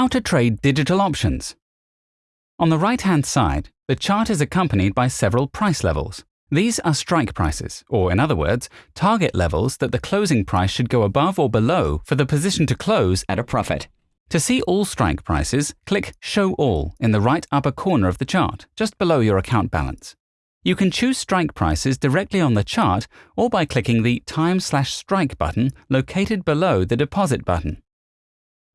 How to trade digital options. On the right-hand side, the chart is accompanied by several price levels. These are strike prices, or in other words, target levels that the closing price should go above or below for the position to close at a profit. To see all strike prices, click Show All in the right upper corner of the chart, just below your account balance. You can choose strike prices directly on the chart or by clicking the Time slash Strike button located below the Deposit button.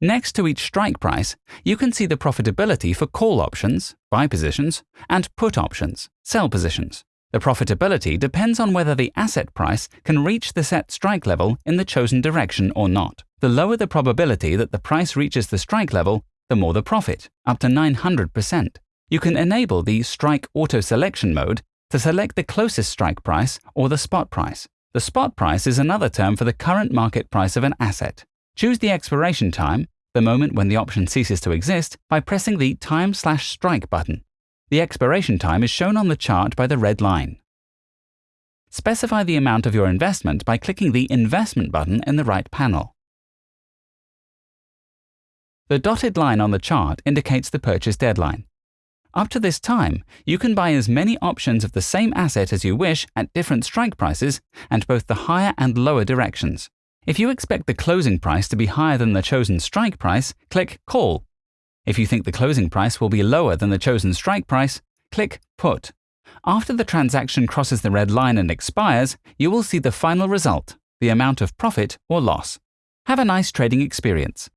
Next to each strike price, you can see the profitability for call options, buy positions, and put options, sell positions. The profitability depends on whether the asset price can reach the set strike level in the chosen direction or not. The lower the probability that the price reaches the strike level, the more the profit, up to 900%. You can enable the Strike Auto Selection mode to select the closest strike price or the spot price. The spot price is another term for the current market price of an asset. Choose the expiration time, the moment when the option ceases to exist, by pressing the Time slash Strike button. The expiration time is shown on the chart by the red line. Specify the amount of your investment by clicking the Investment button in the right panel. The dotted line on the chart indicates the purchase deadline. Up to this time, you can buy as many options of the same asset as you wish at different strike prices and both the higher and lower directions. If you expect the closing price to be higher than the chosen strike price, click Call. If you think the closing price will be lower than the chosen strike price, click Put. After the transaction crosses the red line and expires, you will see the final result, the amount of profit or loss. Have a nice trading experience.